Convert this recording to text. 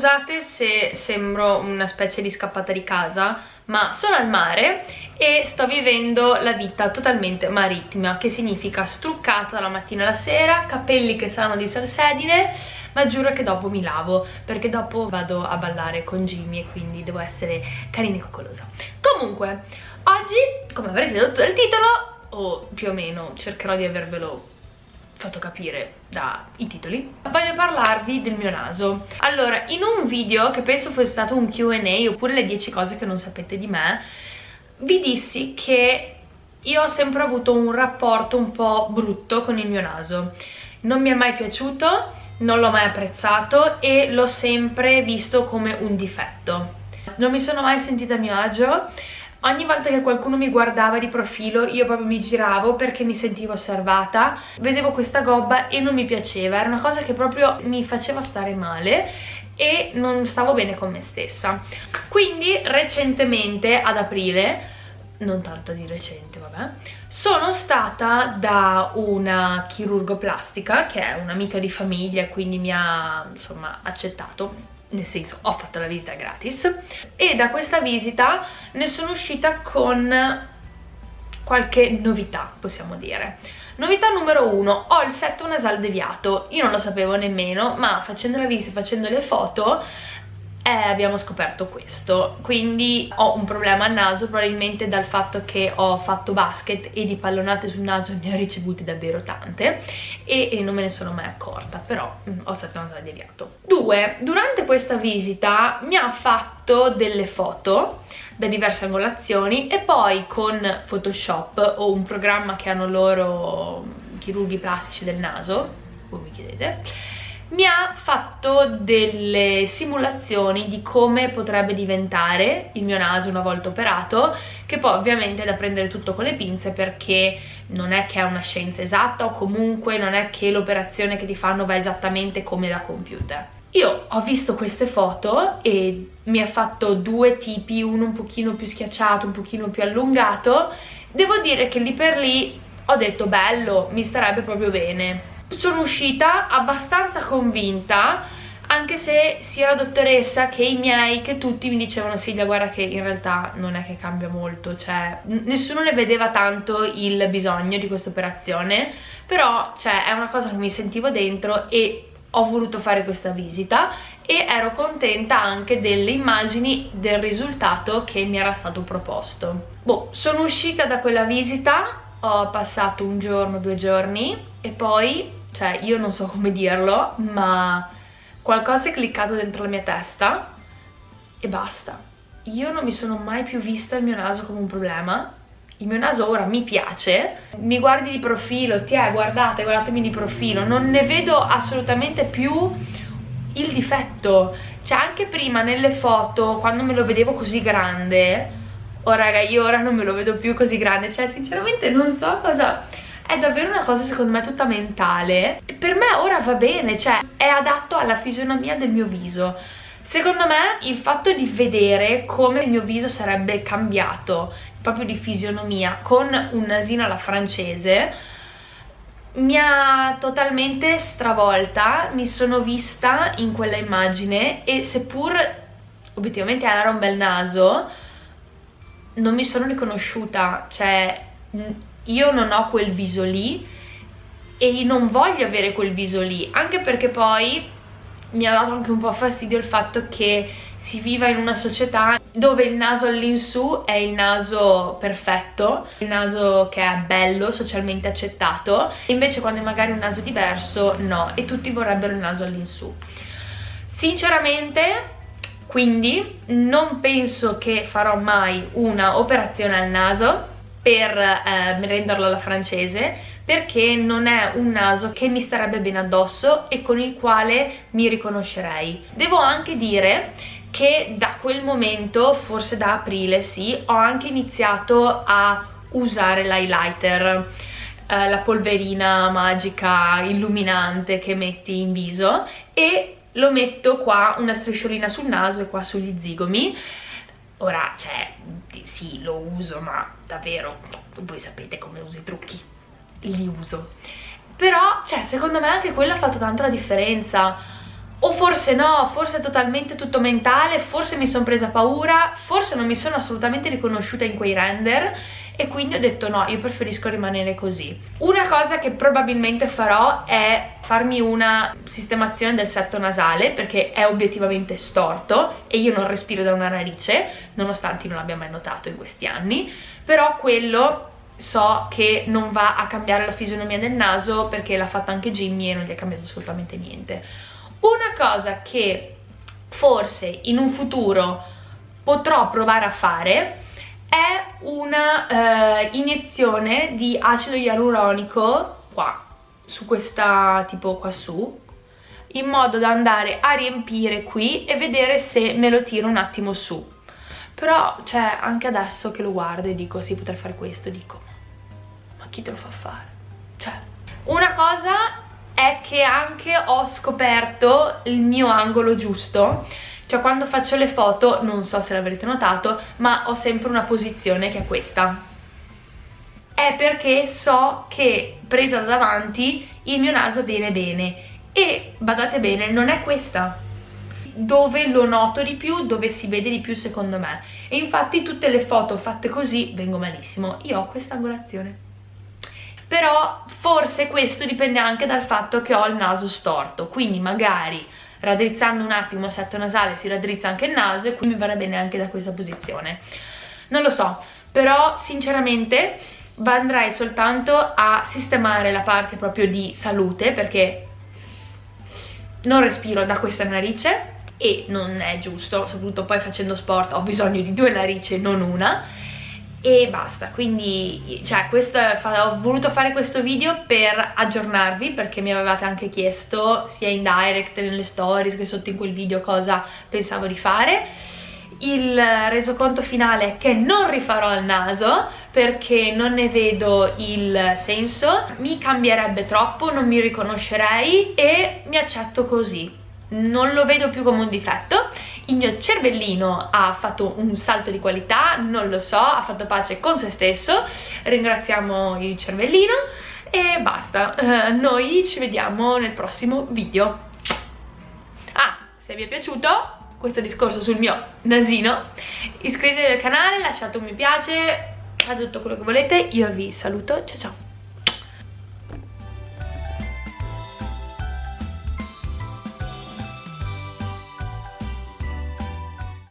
scusate se sembro una specie di scappata di casa ma sono al mare e sto vivendo la vita totalmente marittima che significa struccata dalla mattina alla sera, capelli che sanno di salsedine ma giuro che dopo mi lavo perché dopo vado a ballare con Jimmy e quindi devo essere carina e coccolosa. Comunque oggi come avrete detto dal titolo o più o meno cercherò di avervelo fatto capire dai titoli voglio parlarvi del mio naso. Allora in un video che penso fosse stato un Q&A oppure le 10 cose che non sapete di me vi dissi che io ho sempre avuto un rapporto un po' brutto con il mio naso. Non mi è mai piaciuto non l'ho mai apprezzato e l'ho sempre visto come un difetto. Non mi sono mai sentita a mio agio Ogni volta che qualcuno mi guardava di profilo io proprio mi giravo perché mi sentivo osservata, vedevo questa gobba e non mi piaceva, era una cosa che proprio mi faceva stare male e non stavo bene con me stessa. Quindi recentemente, ad aprile, non tanto di recente vabbè, sono stata da una chirurgo plastica che è un'amica di famiglia quindi mi ha insomma accettato nel senso ho fatto la visita gratis. E da questa visita ne sono uscita con qualche novità possiamo dire. Novità numero uno ho il setto nasal deviato. Io non lo sapevo nemmeno ma facendo la visita facendo le foto eh, abbiamo scoperto questo. Quindi ho un problema al naso probabilmente dal fatto che ho fatto basket e di pallonate sul naso ne ho ricevute davvero tante e, e non me ne sono mai accorta però mh, mm, ho che deviato. Due durante questa visita mi ha fatto delle foto da diverse angolazioni e poi con Photoshop o un programma che hanno loro chirurghi plastici del naso voi mi chiedete mi ha fatto delle simulazioni di come potrebbe diventare il mio naso una volta operato che poi ovviamente è da prendere tutto con le pinze perché non è che è una scienza esatta o comunque non è che l'operazione che ti fanno va esattamente come da computer. Io ho visto queste foto e mi ha fatto due tipi, uno un pochino più schiacciato, un pochino più allungato. Devo dire che lì per lì ho detto bello, mi starebbe proprio bene sono uscita abbastanza convinta anche se sia la dottoressa che i miei che tutti mi dicevano Silvia guarda che in realtà non è che cambia molto cioè nessuno ne vedeva tanto il bisogno di questa operazione però cioè è una cosa che mi sentivo dentro e ho voluto fare questa visita e ero contenta anche delle immagini del risultato che mi era stato proposto. Boh, sono uscita da quella visita ho passato un giorno, due giorni e poi cioè io non so come dirlo, ma qualcosa è cliccato dentro la mia testa e basta. Io non mi sono mai più vista il mio naso come un problema, il mio naso ora mi piace, mi guardi di profilo, ti è, guardate, guardatemi di profilo, non ne vedo assolutamente più il difetto, cioè anche prima nelle foto, quando me lo vedevo così grande, oh raga, io ora non me lo vedo più così grande, cioè sinceramente non so cosa è davvero una cosa secondo me tutta mentale. Per me ora va bene, cioè è adatto alla fisionomia del mio viso. Secondo me il fatto di vedere come il mio viso sarebbe cambiato proprio di fisionomia con un nasino alla francese mi ha totalmente stravolta, mi sono vista in quella immagine e seppur obiettivamente era un bel naso non mi sono riconosciuta, cioè io non ho quel viso lì e non voglio avere quel viso lì anche perché poi mi ha dato anche un po' fastidio il fatto che si viva in una società dove il naso all'insù è il naso perfetto, il naso che è bello, socialmente accettato, invece quando è magari un naso diverso no, e tutti vorrebbero il naso all'insù. Sinceramente, quindi, non penso che farò mai una operazione al naso, per eh, renderlo alla francese perché non è un naso che mi starebbe bene addosso e con il quale mi riconoscerei. Devo anche dire che da quel momento, forse da aprile sì, ho anche iniziato a usare l'highlighter eh, la polverina magica illuminante che metti in viso e lo metto qua una strisciolina sul naso e qua sugli zigomi ora cioè sì lo uso ma davvero voi sapete come uso i trucchi li uso. Però cioè secondo me anche quello ha fatto tanta la differenza o forse no, forse è totalmente tutto mentale, forse mi sono presa paura, forse non mi sono assolutamente riconosciuta in quei render e quindi ho detto no, io preferisco rimanere così. Una cosa che probabilmente farò è farmi una sistemazione del setto nasale perché è obiettivamente storto e io non respiro da una narice, nonostante non l'abbia mai notato in questi anni, però quello so che non va a cambiare la fisionomia del naso perché l'ha fatta anche Jimmy e non gli è cambiato assolutamente niente una cosa che forse in un futuro potrò provare a fare è una uh, iniezione di acido ialuronico qua, su questa tipo qua su, in modo da andare a riempire qui e vedere se me lo tiro un attimo su. Però, cioè, anche adesso che lo guardo e dico sì, potrei fare questo, dico ma chi te lo fa fare? Cioè, una cosa è che anche ho scoperto il mio angolo giusto. Cioè quando faccio le foto, non so se l'avrete notato, ma ho sempre una posizione che è questa. È perché so che presa da davanti il mio naso viene bene. E, badate bene, non è questa. Dove lo noto di più, dove si vede di più secondo me. E infatti tutte le foto fatte così vengo malissimo, io ho questa angolazione però forse questo dipende anche dal fatto che ho il naso storto, quindi magari raddrizzando un attimo il setto nasale si raddrizza anche il naso e quindi mi verrà bene anche da questa posizione. Non lo so, però sinceramente andrei soltanto a sistemare la parte proprio di salute perché non respiro da questa narice e non è giusto, soprattutto poi facendo sport ho bisogno di due narici non una e basta. Quindi cioè questo ho voluto fare questo video per aggiornarvi perché mi avevate anche chiesto sia in direct nelle stories che sotto in quel video cosa pensavo di fare. Il resoconto finale che non rifarò il naso perché non ne vedo il senso. Mi cambierebbe troppo, non mi riconoscerei e mi accetto così. Non lo vedo più come un difetto il mio cervellino ha fatto un salto di qualità, non lo so, ha fatto pace con se stesso, ringraziamo il cervellino e basta, uh, noi ci vediamo nel prossimo video. Ah, se vi è piaciuto questo discorso sul mio nasino, iscrivetevi al canale, lasciate un mi piace, fate tutto quello che volete, io vi saluto, ciao ciao!